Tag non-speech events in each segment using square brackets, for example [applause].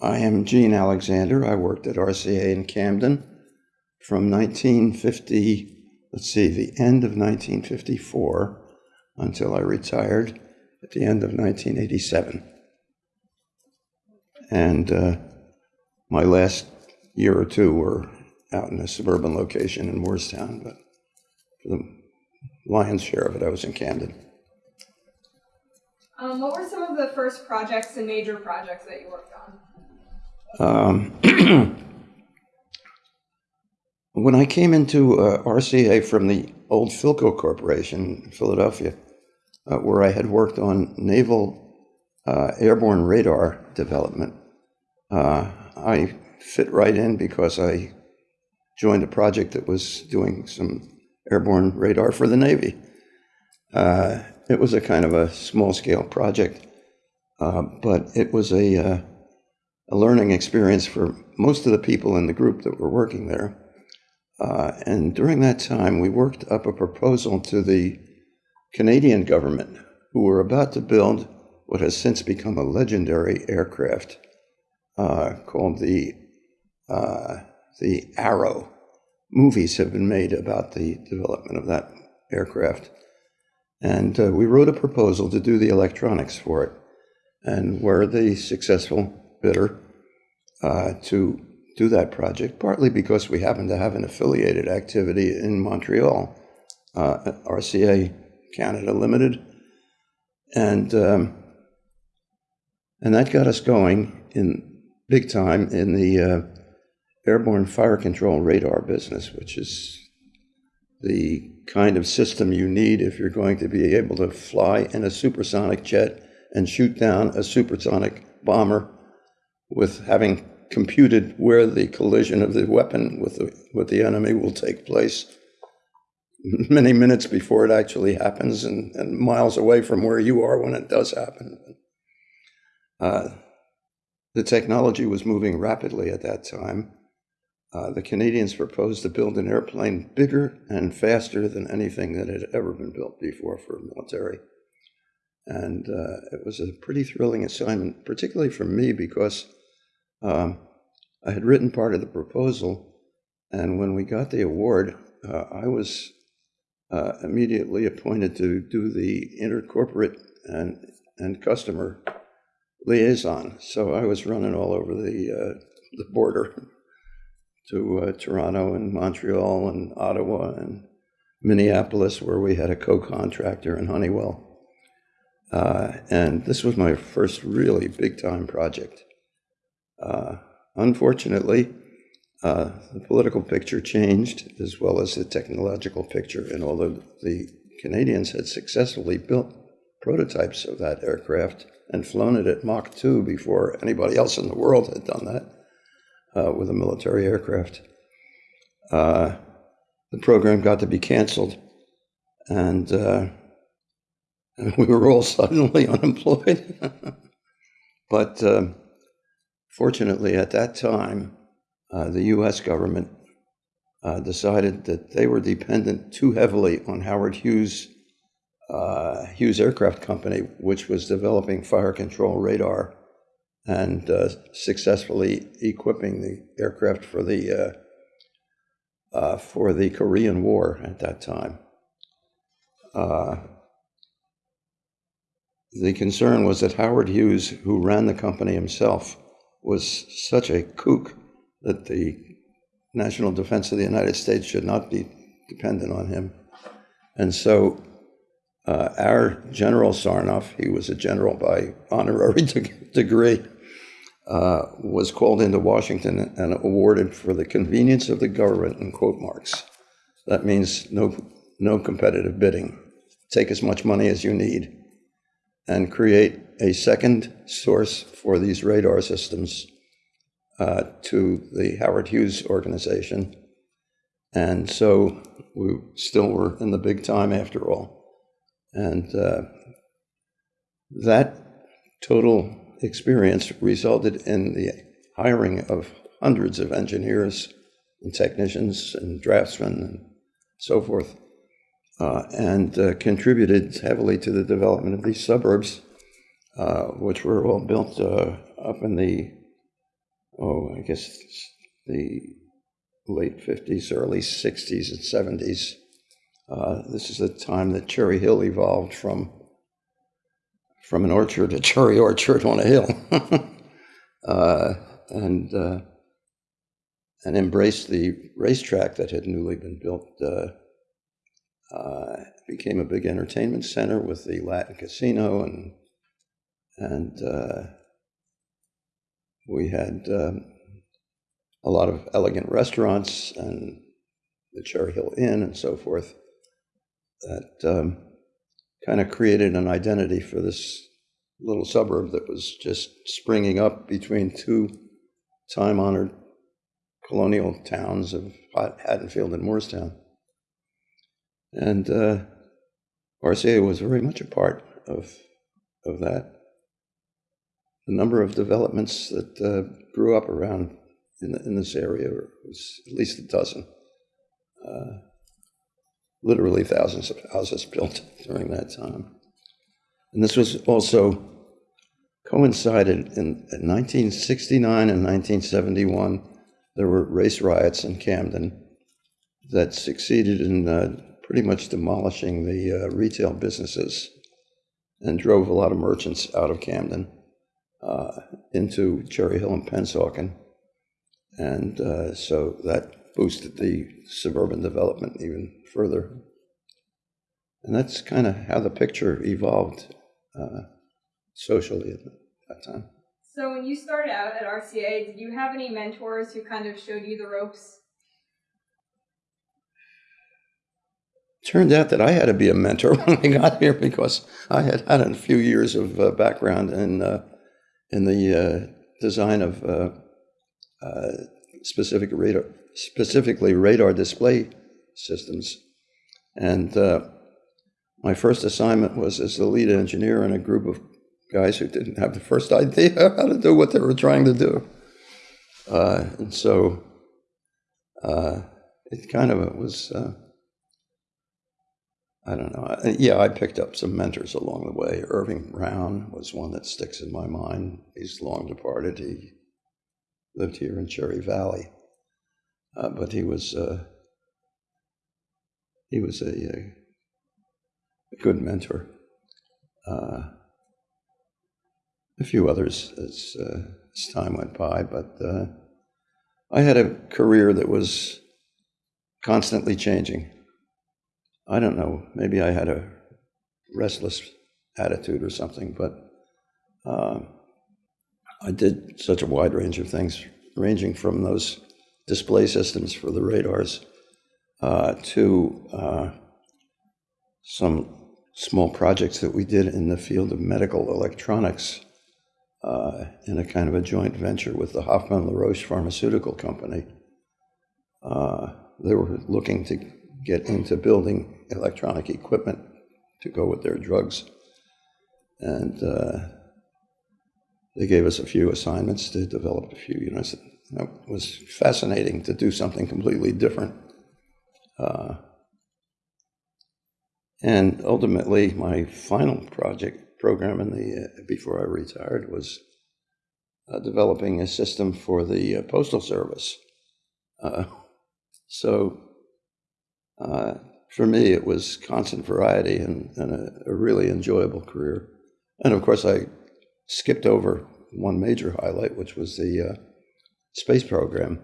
I am Gene Alexander. I worked at RCA in Camden from 1950, let's see, the end of 1954 until I retired at the end of 1987. And uh, my last year or two were out in a suburban location in Moorestown, but for the lion's share of it, I was in Camden. Um, what were some of the first projects and major projects that you worked on? Um, [clears throat] when I came into uh, RCA from the old Philco Corporation in Philadelphia, uh, where I had worked on naval uh, airborne radar development, uh, I fit right in because I joined a project that was doing some airborne radar for the Navy. Uh, it was a kind of a small scale project, uh, but it was a, a learning experience for most of the people in the group that were working there. Uh, and during that time, we worked up a proposal to the Canadian government, who were about to build what has since become a legendary aircraft uh, called the uh, the Arrow. Movies have been made about the development of that aircraft. And uh, we wrote a proposal to do the electronics for it and were the successful bidder uh, to do that project, partly because we happen to have an affiliated activity in Montreal, uh, RCA Canada Limited. And, um, and that got us going in big time in the uh, airborne fire control radar business, which is the kind of system you need if you're going to be able to fly in a supersonic jet and shoot down a supersonic bomber with having computed where the collision of the weapon with the, with the enemy will take place many minutes before it actually happens and, and miles away from where you are when it does happen. Uh, the technology was moving rapidly at that time. Uh, the Canadians proposed to build an airplane bigger and faster than anything that had ever been built before for military. And uh, it was a pretty thrilling assignment, particularly for me because um, I had written part of the proposal. And when we got the award, uh, I was uh, immediately appointed to do the intercorporate and, and customer liaison. So I was running all over the, uh, the border to uh, Toronto and Montreal and Ottawa and Minneapolis, where we had a co-contractor in Honeywell. Uh, and this was my first really big-time project. Uh, unfortunately, uh, the political picture changed as well as the technological picture, and although the Canadians had successfully built prototypes of that aircraft and flown it at Mach 2 before anybody else in the world had done that, uh, with a military aircraft. Uh, the program got to be canceled, and uh, [laughs] we were all suddenly [laughs] unemployed. [laughs] but um, fortunately, at that time, uh, the US government uh, decided that they were dependent too heavily on Howard Hughes. Uh, Hughes Aircraft Company, which was developing fire control radar and uh, successfully equipping the aircraft for the uh, uh, for the Korean War at that time. The concern was that Howard Hughes, who ran the company himself, was such a kook that the national defense of the United States should not be dependent on him. And so uh, our General Sarnoff, he was a general by honorary [laughs] degree, uh, was called into Washington and awarded for the convenience of the government in quote marks. That means no, no competitive bidding. Take as much money as you need and create a second source for these radar systems uh, to the Howard Hughes organization. And so we still were in the big time after all. And uh, that total experience resulted in the hiring of hundreds of engineers and technicians and draftsmen and so forth, uh, and uh, contributed heavily to the development of these suburbs, uh, which were all built uh, up in the oh, I guess the late 50s, early 60s, and 70s. Uh, this is the time that Cherry Hill evolved from from an orchard, a cherry orchard on a hill, [laughs] uh, and uh, and embraced the racetrack that had newly been built. Uh, uh, became a big entertainment center with the Latin Casino, and and uh, we had um, a lot of elegant restaurants and the Cherry Hill Inn and so forth that um, kind of created an identity for this little suburb that was just springing up between two time honored colonial towns of Haddonfield and Moorestown. And uh, RCA was very much a part of, of that. The number of developments that uh, grew up around in, in, this area was at least a dozen. Uh, literally thousands of houses [laughs] built during that time. And this was also coincided in, in 1969 and 1971. There were race riots in Camden that succeeded in uh, pretty much demolishing the uh, retail businesses and drove a lot of merchants out of Camden uh, into Cherry Hill and Pennsauken. And uh, so that boosted the suburban development even further. And that's kind of how the picture evolved uh, socially at that time. So when you started out at RCA, did you have any mentors who kind of showed you the ropes? Turned out that I had to be a mentor [laughs] when I got here because I had had a few years of uh, background in uh, in the uh, design of uh, uh, specific radar, specifically radar display systems. And uh, my first assignment was as the lead engineer in a group of guys who didn't have the first idea [laughs] how to do what they were trying to do. And so it kind of was, I don't know. Yeah, I picked up some mentors along the way. Irving Brown was one that sticks in my mind. He's long departed. He lived here in Cherry Valley. Uh, but he was uh, he was a, a, good mentor. Uh, a few others as, uh, as time went by, but uh, I had a career that was constantly changing. I don't know, maybe I had a restless attitude or something, but uh, I did such a wide range of things, ranging from those display systems for the radars uh, to uh, some small projects that we did in the field of medical electronics uh, in a kind of a joint venture with the Hoffmann LaRoche Pharmaceutical Company. Uh, they were looking to get into building electronic equipment to go with their drugs. And uh, they gave us a few assignments to develop a few units. It was fascinating to do something completely different uh, and ultimately, my final project program in the uh, before I retired was uh, developing a system for the uh, postal service. Uh, so, uh, for me, it was constant variety and, and a, a, really enjoyable career. And of course, I skipped over one major highlight, which was the space program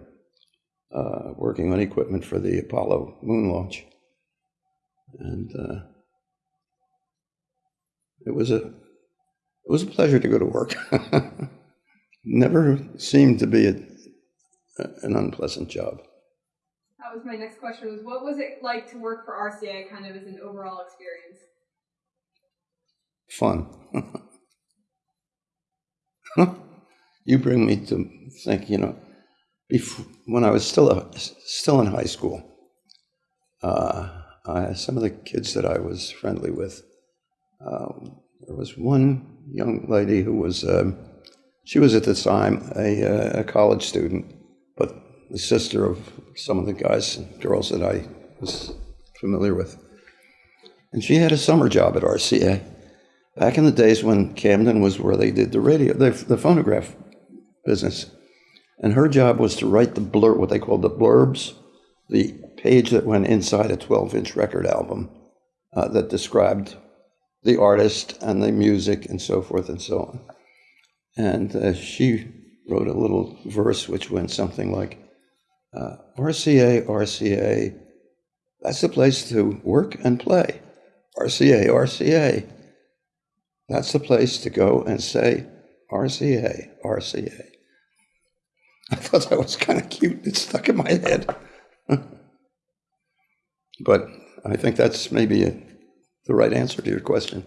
uh, working on equipment for the Apollo moon launch. And uh, it was a it was a pleasure to go to work. [laughs] Never seemed to be a, an unpleasant job. That was my next question. Was what was it like to work for RCA, kind of as an overall experience? Fun. [laughs] you bring me to think. You know, before, when I was still a, still in high school, uh, I, some of the kids that I was friendly with, um, there was one young lady who was um, she was at the time a, uh, a, college student, but the sister of some of the guys and girls that I was familiar with, and she had a summer job at RCA back in the days when Camden was where they did the radio, the, the phonograph business. And her job was to write the blur, what they called the blurbs, the page that went inside a 12 inch record album uh, that described the artist and the music and so forth and so on. And uh, she wrote a little verse which went something like uh, RCA, RCA, that's the place to work and play. RCA, RCA, that's the place to go and say RCA, RCA. [laughs] I thought that was kind of cute. It stuck in my head. [laughs] but I think that's maybe a, the right answer to your question.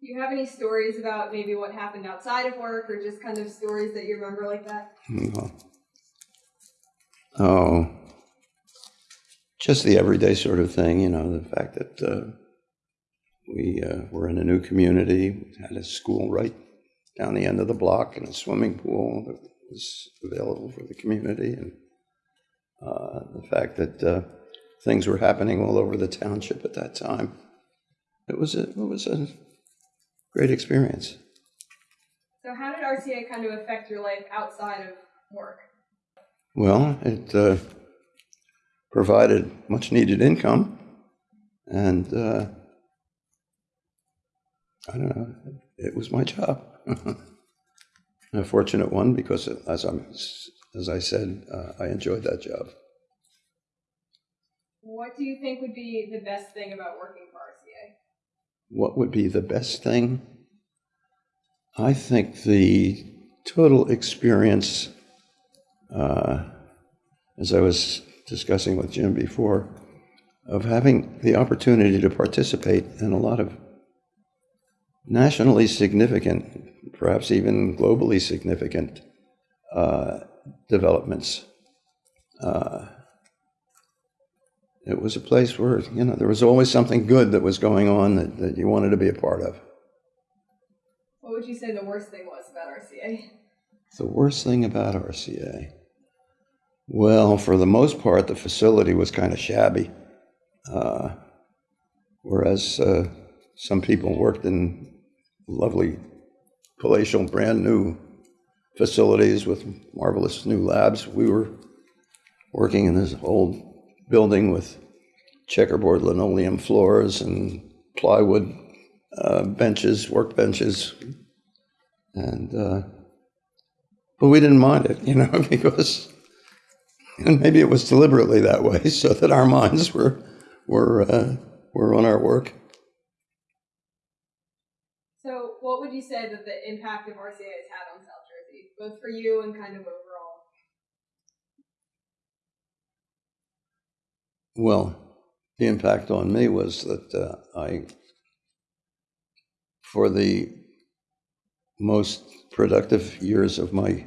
Do you have any stories about maybe what happened outside of work or just kind of stories that you remember like that? No. Oh, just the everyday sort of thing, you know, the fact that uh, we uh, were in a new community, we had a school right down the end of the block and a swimming pool that was available for the community, and uh, the fact that uh, things were happening all over the township at that time. It was a, it was a great experience. So, how did RCA kind of affect your life outside of work? Well, it uh, provided much needed income, and uh, I don't know, it was my job. [laughs] a fortunate one because, as, I'm, as I said, uh, I enjoyed that job. What do you think would be the best thing about working for RCA? What would be the best thing? I think the total experience uh, as I was discussing with Jim before, of having the opportunity to participate in a lot of nationally significant, perhaps even globally significant uh, developments. Uh, it was a place where, you know, there was always something good that was going on that, that you wanted to be a part of. What would you say the worst thing was about RCA? The worst thing about RCA. Well, for the most part, the facility was kind of shabby. Uh, whereas uh, some people worked in lovely, palatial, brand new facilities with marvelous new labs. We were working in this old building with checkerboard linoleum floors and plywood uh, benches, work benches, and uh, but we didn't mind it, [laughs] you know, because [laughs] and maybe it was deliberately that way [laughs] so that our minds were were uh, were on our work. So, what would you say that the impact of RCA has had on South Jersey, both for you and kind of overall? Well, the impact on me was that uh, I, for the most productive years of my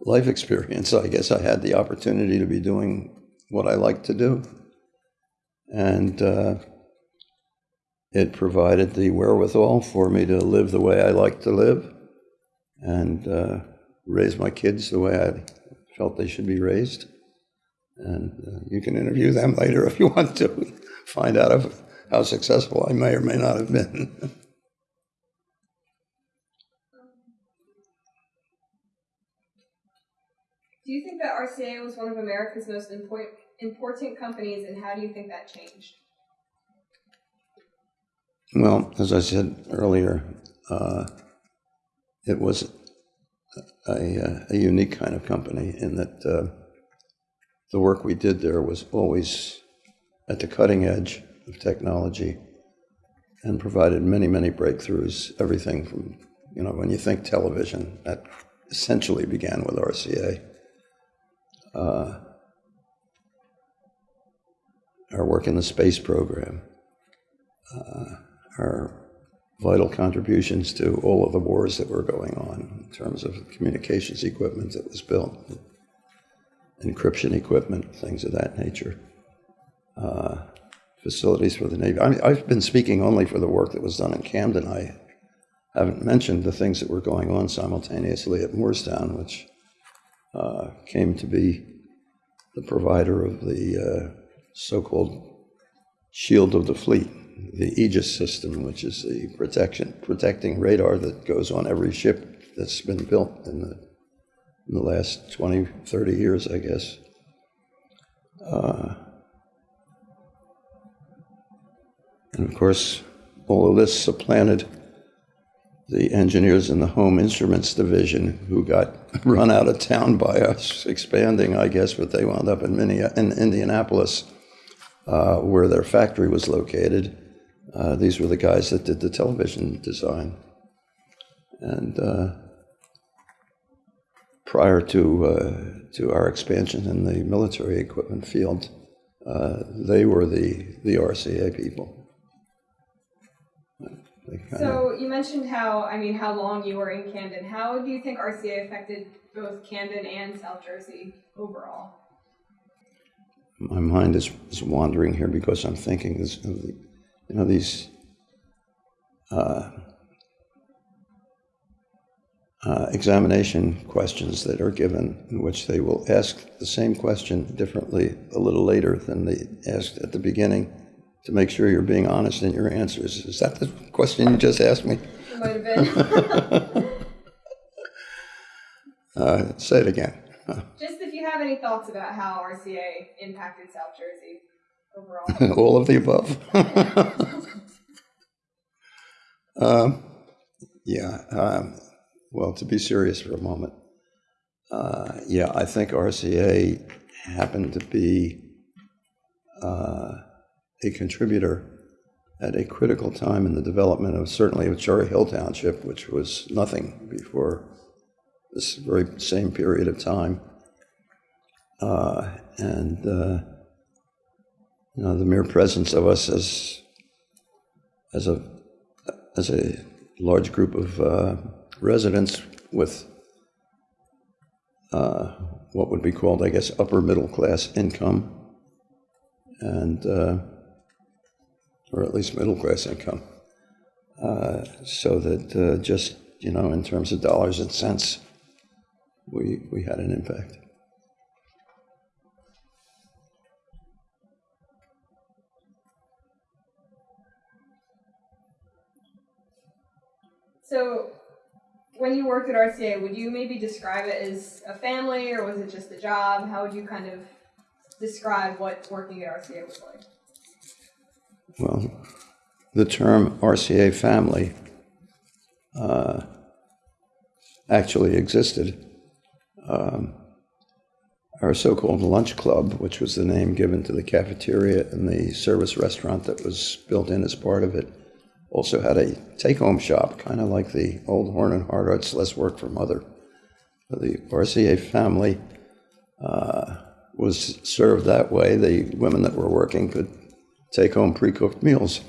life experience, [laughs] I guess I had the opportunity to be doing what I like to do. And uh, it provided the wherewithal for me to live the way I like to live and uh, raise my kids the way I felt they should be raised. And uh, you can interview them [laughs] later if you want to find out of how successful I may or may not have been. [laughs] Do you think that RCA was one of America's most important companies, and how do you think that changed? Well, as I said earlier, uh, it was a, a, unique kind of company in that uh, the work we did there was always at the cutting edge of technology and provided many, many breakthroughs. Everything from, you know, when you think television, that essentially began with RCA uh, our work in the space program, uh, our vital contributions to all of the wars that were going on in terms of communications equipment that was built, encryption equipment, things of that nature, uh, facilities for the Navy. I mean, I've been speaking only for the work that was done in Camden. I haven't mentioned the things that were going on simultaneously at Moorestown, which uh, came to be the provider of the uh, so-called shield of the fleet, the Aegis system, which is the protection protecting radar that goes on every ship that's been built in the in the last 20, 30 years, I guess. Uh, and of course, all of this supplanted the engineers in the home instruments division who got [laughs] run out of town by us expanding, I guess, but they wound up in, in Indianapolis, uh, where their factory was located. Uh, these were the guys that did the television design. And uh, prior to, uh, to our expansion in the military equipment field, uh, they were the, the RCA people. So you mentioned how, I mean, how long you were in Camden. How do you think RCA affected both Camden and South Jersey overall? my mind is, is wandering here because I'm thinking this, of the, you know, these uh, uh, examination questions that are given, in which they will ask the same question differently a little later than they asked at the beginning to make sure you're being honest in your answers. Is that the question you just asked me? Might have been. [laughs] Uh, say it again. [laughs] Just if you have any thoughts about how RCA impacted South Jersey overall. [laughs] All of the above. um, yeah. Um, well, to be serious for a moment, uh, yeah, I think RCA happened to be uh, a contributor at a critical time in the development of certainly of Cherry Hill Township, which was nothing before this very same period of time. Uh, and uh, you know, the mere presence of us as as a as a large group of uh, residents with uh, what would be called, I guess, upper middle class income, and uh, or at least middle class income, uh, so that uh, just you know, in terms of dollars and cents, we we had an impact. So, when you worked at RCA, would you maybe describe it as a family or was it just a job? How would you kind of describe what working at RCA was like? Well, the term RCA family uh, actually existed. Um, our so called lunch club, which was the name given to the cafeteria and the service restaurant that was built in as part of it, also had a take home shop, kind of like the old Horn and Hardart's Less Work for Mother. The RCA family uh, was served that way. The women that were working could take home pre cooked meals.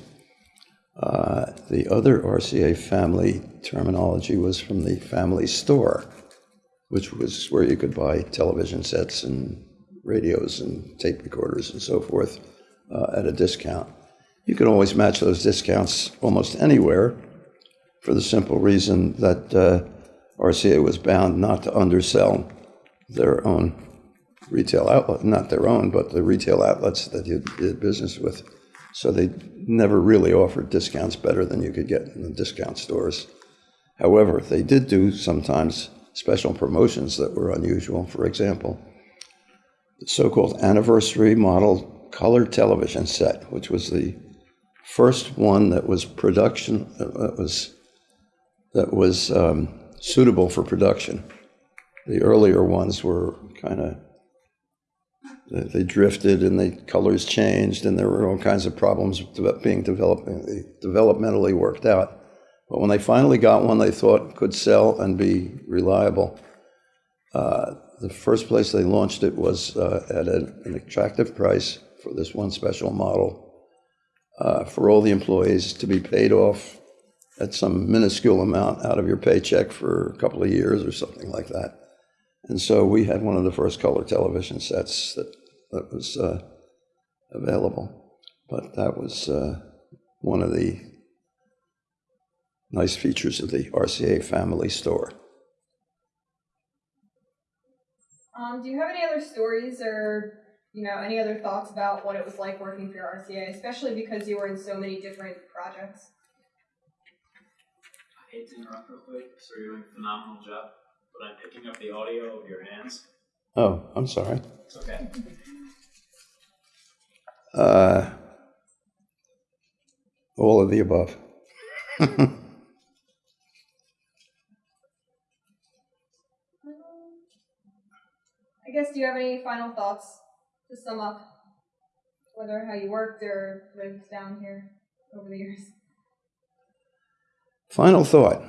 Uh, the other RCA family terminology was from the family store, which was where you could buy television sets and radios and tape recorders and so forth uh, at a discount. You could always match those discounts almost anywhere for the simple reason that uh, RCA was bound not to undersell their own retail outlet, not their own, but the retail outlets that you did business with. So they never really offered discounts better than you could get in the discount stores. However, they did do sometimes special promotions that were unusual. For example, the so called anniversary model color television set, which was the first one that was production, that was, that was um, suitable for production. The earlier ones were kind of they, drifted and the colors changed and there were all kinds of problems being developed, developmentally worked out. But when they finally got one they thought could sell and be reliable, uh, the first place they launched it was uh, at an, an attractive price for this one special model uh, for all the employees to be paid off at some minuscule amount out of your paycheck for a couple of years or something like that. And so we had one of the first color television sets that, that was uh, available. But that was uh, one of the nice features of the RCA family store. Um, do you have any other stories or you know any other thoughts about what it was like working for RCA, especially because you were in so many different projects? I hate to interrupt real quick, so you're doing a phenomenal job. But I'm picking up the audio of your hands. Oh, I'm sorry. It's okay. Uh, all of the above. [laughs] I guess, do you have any final thoughts to sum up whether how you worked or lived down here over the years? Final thought.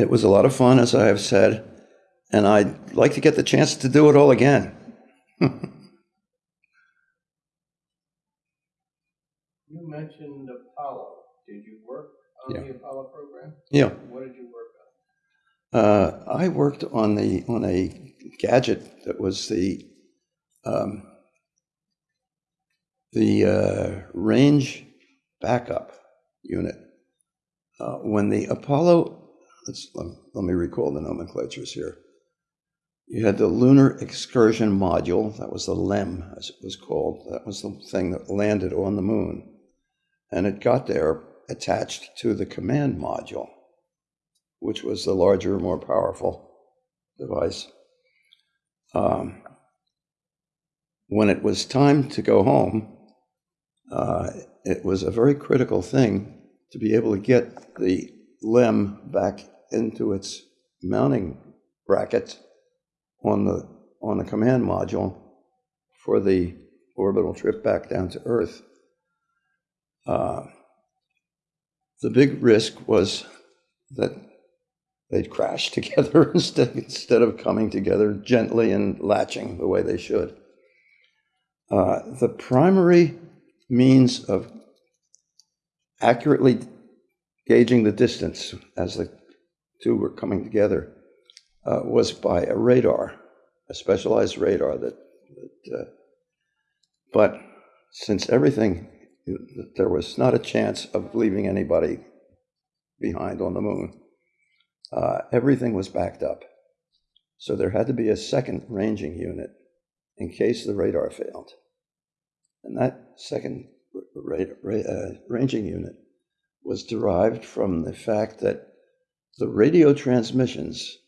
It was a lot of fun, as I have said, and I'd like to get the chance to do it all again. [laughs] You mentioned Apollo. Did you work on Yeah. the Apollo program? Yeah. What did you work Uh, I worked on the on a gadget that was the um, the uh, range backup unit. Uh, when the Apollo, let, me recall the nomenclatures here. You had the Lunar Excursion Module, that was the LEM, as it was called. That was the thing that landed on the moon. And it got there attached to the command module which was the larger, more powerful device. Um, when it was time to go home, uh, it was a very critical thing to be able to get the LEM back into its mounting bracket on the on the command module for the orbital trip back down to Earth. Uh, the big risk was that they'd crash [laughs] together instead, instead of coming together gently and latching the way they should. Uh, the primary means of accurately gauging the distance as the two were coming together uh, was by a radar, a specialized radar that, that uh, but since everything, there was not a chance of leaving anybody behind on the moon uh, everything was backed up. So there had to be a second ranging unit in case the radar failed. And that second uh, ranging unit was derived from the fact that the radio transmissions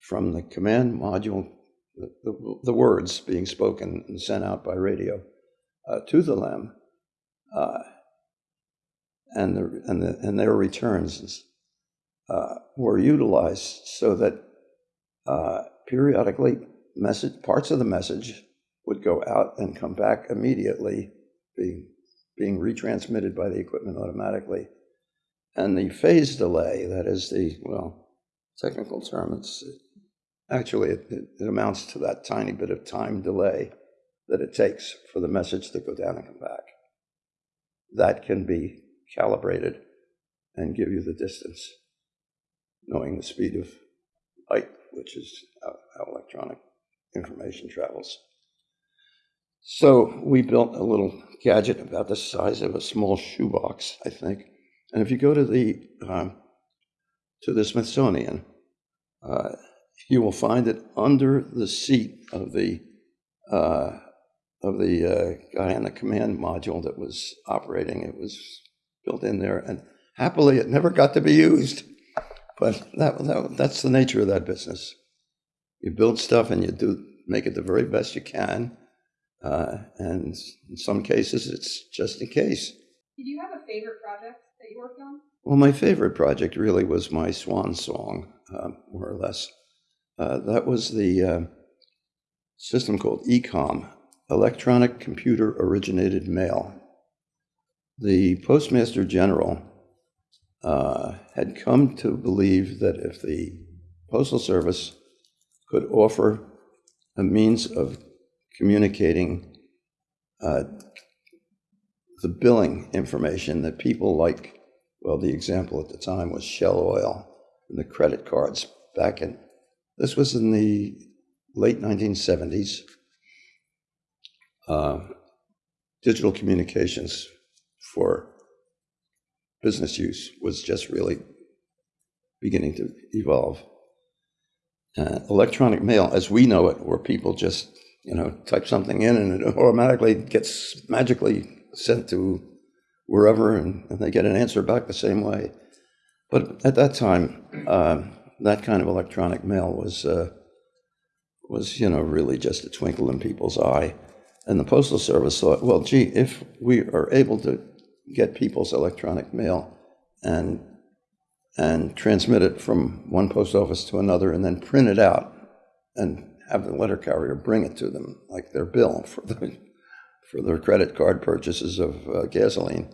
from the command module, the, the, the words being spoken and sent out by radio uh, to the LEM, uh, and, the, and, the, and their returns uh, were utilized so that uh, periodically message parts of the message would go out and come back immediately, being being retransmitted by the equipment automatically. And the phase delay, that is the well technical term, it's actually it, it amounts to that tiny bit of time delay that it takes for the message to go down and come back. That can be calibrated and give you the distance knowing the speed of light, which is how, how electronic information travels. So we built a little gadget about the size of a small shoebox, I think. And if you go to the um, to the Smithsonian, uh, you will find it under the seat of the uh, of the uh, guy on the command module that was operating. It was built in there, and happily, it never got to be used. But that, that that's the nature of that business. You build stuff and you do make it the very best you can, uh, and in some cases, it's just in case. Did you have a favorite project you worked on? Well, my favorite project really was my swan song, uh, more or less. Uh, that was the uh, system called ECOM, Electronic Computer Originated Mail. The Postmaster General uh, had come to believe that if the Postal Service could offer a means of communicating uh, the billing information that people like, well, the example at the time was Shell Oil and the credit cards back in, this was in the late 1970s. Uh, digital communications for business use was just really beginning to evolve. Uh, electronic mail, as we know it, where people just you know type something in and it automatically gets magically sent to wherever, and, and they get an answer back the same way. But at that time, um, that kind of electronic mail was, uh, was, you know, really just a twinkle in people's eye. And the Postal Service thought, well, gee, if we are able to get people's electronic mail and and transmit it from one post office to another and then print it out and have the letter carrier bring it to them like their bill for the, for their credit card purchases of uh, gasoline,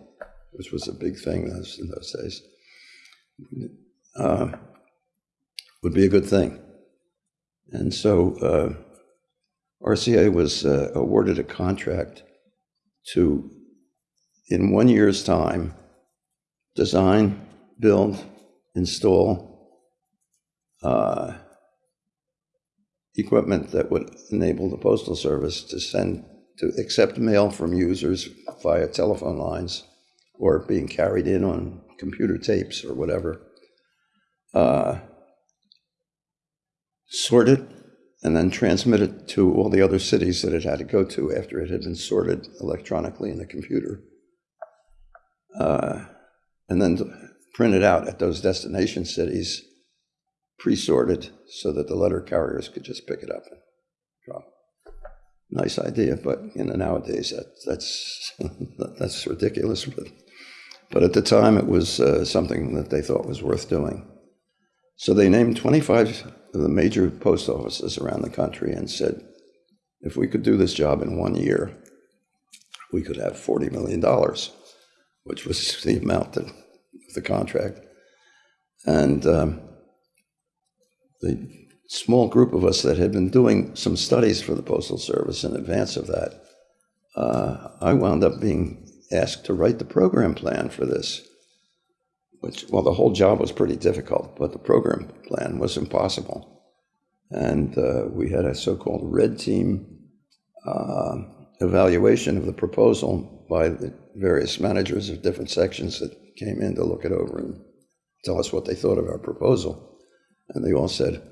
which was a big thing in those days, uh, would be a good thing. And so uh, RCA was uh, awarded a contract to, in one year's time, design, build, install uh, equipment that would enable the postal service to send to accept mail from users via telephone lines or being carried in on computer tapes or whatever. Uh, sort it and then transmit it to all the other cities that it had to go to after it had been sorted electronically in the computer. Uh, and then print it out at those destination cities, pre-sorted, so that the letter carriers could just pick it up and drop. Nice idea, but you know nowadays that, that's [laughs] that's ridiculous. But but at the time it was uh, something that they thought was worth doing. So they named 25 of the major post offices around the country and said, if we could do this job in one year, we could have $40 million, which was [laughs] the amount that the contract. And um, the small group of us that had been doing some studies for the Postal Service in advance of that, uh, I wound up being asked to write the program plan for this. Which, well, the whole job was pretty difficult, but the program plan was impossible. And uh, we had a so called red team uh, evaluation of the proposal by the various managers of different sections that came in to look it over and tell us what they thought of our proposal. And they all said,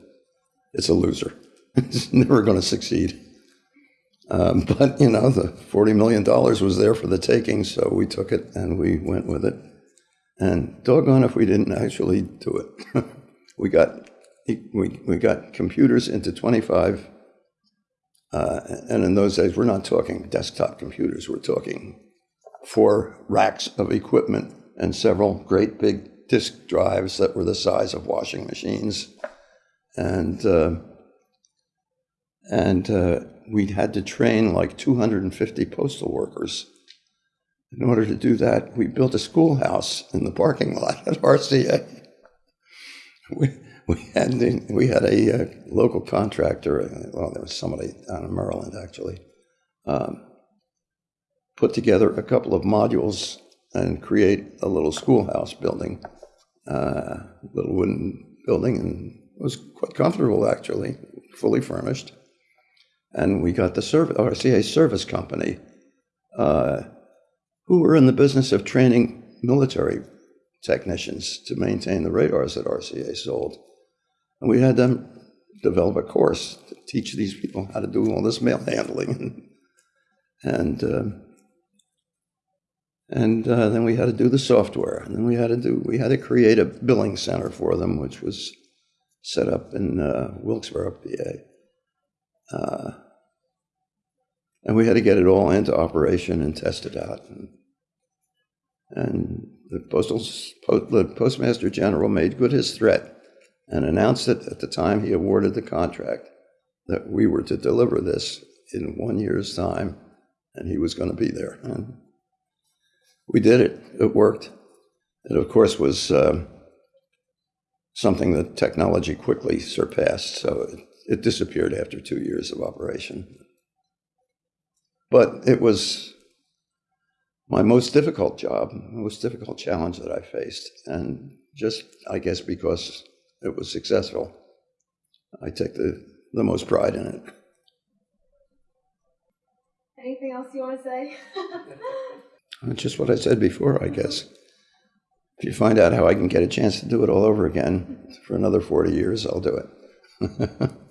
it's a loser. [laughs] it's never going to succeed. Um, [laughs] but, you know, the $40 million was there for the taking, so we took it and we went with it. And doggone if we didn't actually do it. [laughs] we got we, we got computers into 25 uh, and in those days we're not talking desktop computers we're talking four racks of equipment and several great big disk drives that were the size of washing machines and uh, and uh, we had to train like 250 postal workers in order to do that, we built a schoolhouse in the parking lot at RCA. [laughs] We, we had, we had a, uh local contractor, well, there was somebody down in Maryland actually, um, put together a couple of modules and create a little schoolhouse building, uh, little wooden building, and it was quite comfortable actually, fully furnished. And we got the service, RCA service company uh, who were in the business of training military technicians to maintain the radars that RCA sold. And we had them develop a course to teach these people how to do all this mail handling. and uh, and uh, then we had to do the software. And then we had to do we had to create a billing center for them, which was set up in uh, Wilkes-Barre, PA. Uh, and we had to get it all into operation and test it out. And, and the postal the postmaster general made good his threat and announced it at the time he awarded the contract that we were to deliver this in one year's time, and he was going to be there. And we did it. It worked. It, of course, was uh, something that technology quickly surpassed, so it, it disappeared after two years of operation. But it was my most difficult job, most difficult challenge that I faced. And just, I guess, because it was successful, I take the, the most pride in it. Anything else you want to say? [laughs] Just what I said before, I guess. If you find out how I can get a chance to do it all over again for another 40 years, I'll do it. [laughs]